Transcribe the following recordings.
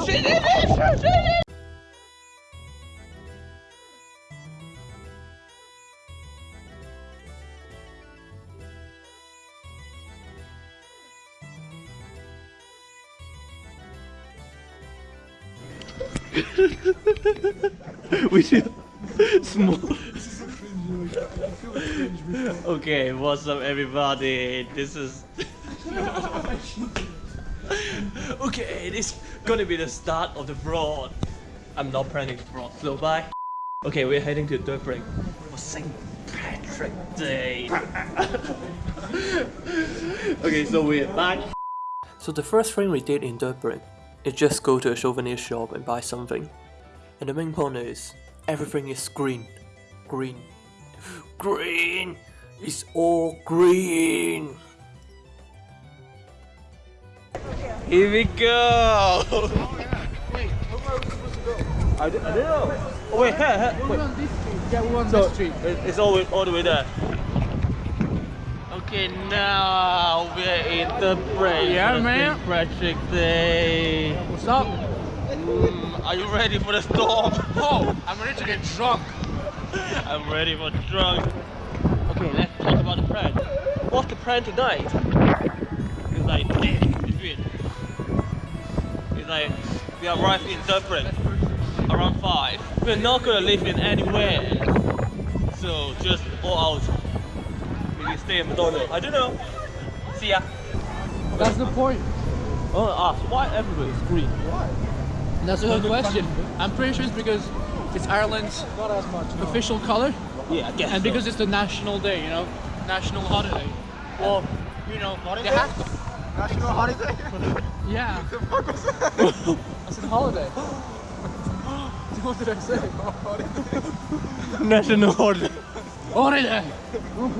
Oh shit, we should small. okay, what's up, everybody? This is. okay, this is gonna be the start of the fraud. I'm not planning fraud, so bye. Okay, we're heading to Dublin for St. Patrick Day. okay, so we're back. So the first thing we did in Dublin is just go to a souvenir shop and buy something. And the main point is, everything is green. Green. Green! It's all green! Here we go. Oh yeah. Wait, how far are we supposed to go? I, d- I don't know. Oh wait, here, here. Wait. Yeah, we want So this street. it's all, all the way there. Okay, now we're in the break. Yeah, man. Patrick Day. What's up? Mm, are you ready for the storm? Oh, I'm ready to get drunk. I'm ready for drunk. Okay, let's talk about the plan. What's the plan tonight? It's like it's weird. It's like we arrive in Dublin around five. We're not gonna live in anywhere. So just go out. Maybe stay in McDonald's. I don't know. See ya. That's the point. Oh, ask why everywhere is green? Why? That's a good question. I'm pretty sure it's because it's Ireland's official color, Yeah, I guess. and so. because it's the national day, you know, national holiday. Well, you know, they have to. National holiday? Yeah. the fuck was that? I said holiday. what did I say? national holiday. Holiday.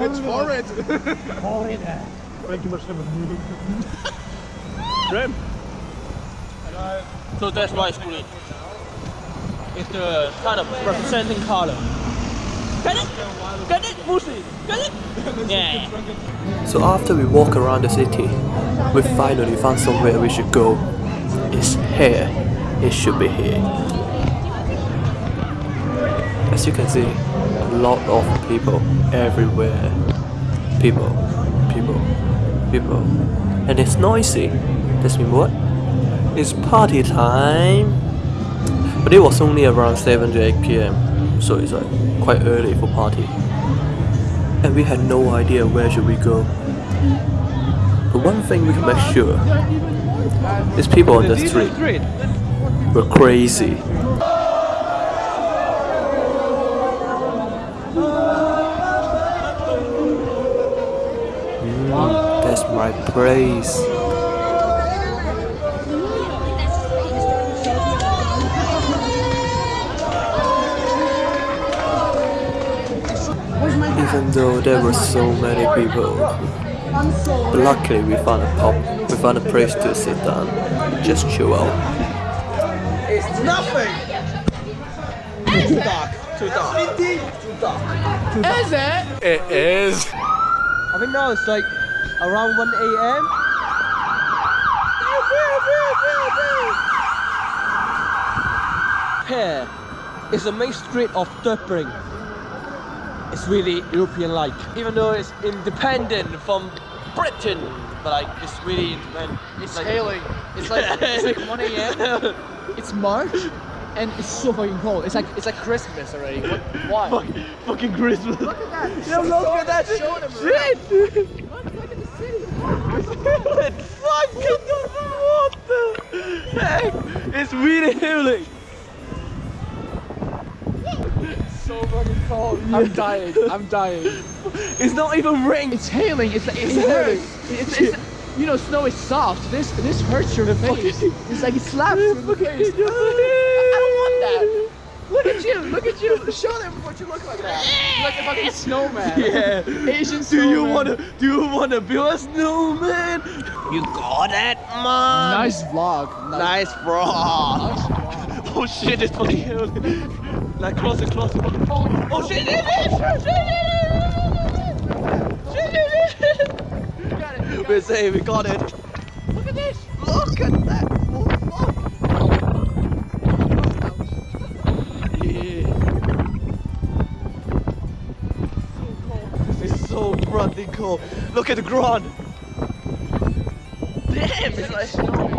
It's horrid. Holiday. Grim. So that's why it's green. It's the kind of representing color. Get it? Get it, Musi? Get it? Yeah. So after we walk around the city, we finally found somewhere we should go. It's here. It should be here. As you can see, a lot of people everywhere. People, people, people. And it's noisy. This means what? It's party time. But it was only around 7 to 8 pm, so it's like quite early for party and we had no idea where should we go. But one thing we can make sure is people on the street were crazy. Mm, that's my praise. Even though there were so many people, but luckily we found a pub, we found a place to sit down, just chill out. It's nothing. Too dark. Too dark. Too dark. Too dark. Is it? It is. I think now it's like around 1 a.m. Here is the main street of Dublin. It's really European-like, even though it's independent from Britain, but like it's really independent. It's like, hailing. It's like it's like 1 a.m. It's March, and it's so fucking cold. It's like it's like Christmas already. What, why? fucking, fucking Christmas. Look at that. Yeah, look at that Show them shit. Look, look at the city. It's fucking what the heck? It's really healing. So fucking cold. I'm dying. I'm dying. It's not even rain. It's hailing. It's like it's, It's hailing. hailing. It's, it's, you know, snow is soft. This this hurts your face. It's like it slaps you in the face. I don't want that. Look at you. Look at you. Show them what you look like that. You're like a fucking snowman. Yeah. Asian Do you wanna do you wanna build a snowman? You got it, man. Nice vlog. Nice. Nice vlog. Oh shit, it's fucking healing. Like closer, closer. Oh, oh shit, shit, shit, shit, shit, shit, shit, shit. It, we got We're safe, we got it. Look at this. Look at that. Oh, this is so bloody cool. Look at the ground. Damn, it's like...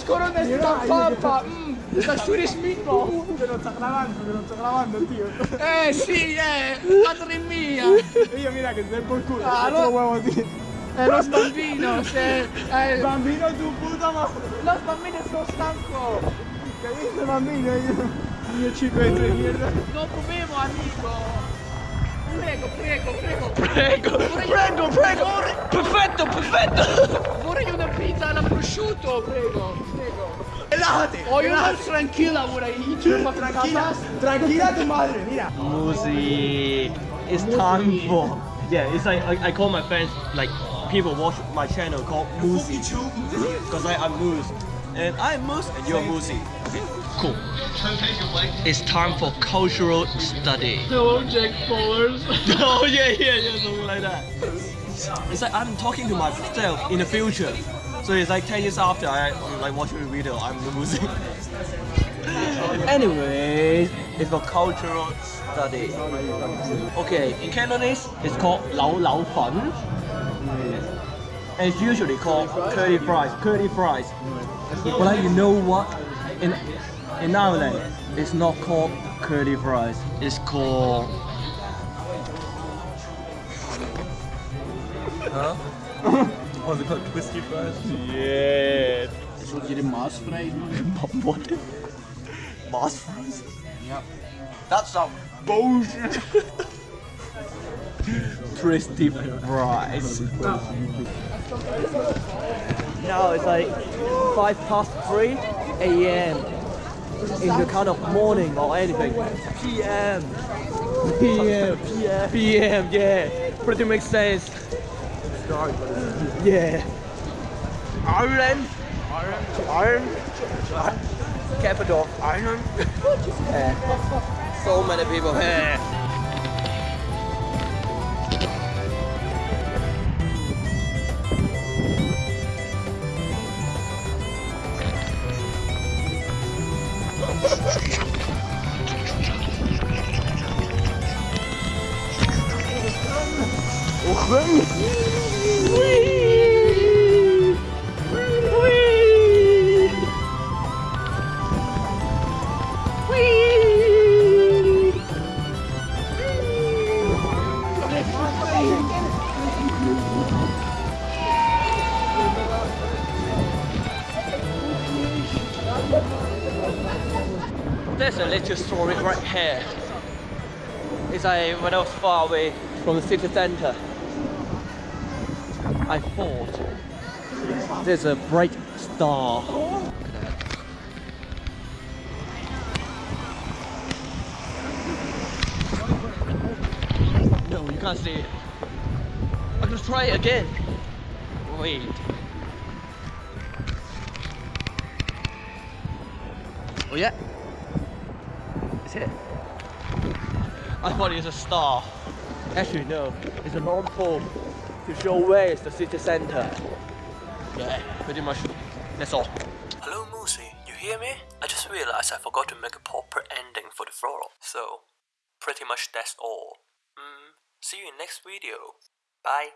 scorone sta pappa! Mm, oh, sta turismo! Te lo sta clavando, te lo sta clavando, tio! Eh sì, eh! Madre mia! Io mira che sei il culo, ah, lo uovo di... Eh, lo bambino, se... Eh... Bambino tu puta ma... Lo bambino sono stanco! Capito bambino? Io... Io ci vedo, mierda! Non bevo, amico! prego, prego, prego, prego, prego, prego, prego, perfetto, perfetto. Vorrei una pizza alla prosciutto, prego, prego. Relájate. Ho una tranquilla vorrei. Tranquila, tranquila tu madre, mira. Musi, it's time for. Yeah, it's like I, I call my friends like people watch my channel called Musi because I I'm Moose and I'm Moose and you're Musi. Okay, cool. It's time for cultural study. Hello, Jack Powers. oh yeah, yeah, yeah, something like that. It's like I'm talking to myself in the future. So it's like 10 years after I like watching the video, I'm losing. music. Anyways, it's for cultural study. Okay, in Cantonese, it's called Lao Lao Fan. And it's usually called curly fries, curly fries. But like, you know what? In in Ireland, it's not called curly fries. It's called What's it called? Twisty fries? Yeah. Zoek je de maas vrij? What? Moss fries? Yeah. That's some bullshit. Twisty fries. Now it's like 5 past 3 a.m. In the kind of morning or anything. PM. PM. PM. PM, yeah. Pretty makes sense. Yeah. Ireland. Ireland. Ireland. Capital. Ireland. Yeah. So many people here. There's a little story right here. It's like when I was far away from the city center, I thought there's a bright star. No, you can't see it. I'm gonna try it again. Wait. Oh yeah. It's it. I thought it was a star. Actually no, it's a long pole to show where is the city center. Yeah, pretty much. That's all. Hello, Moosey. You hear me? I just realized I forgot to make a proper ending for the floral. So, pretty much that's all. Mm, see you in next video. Bye.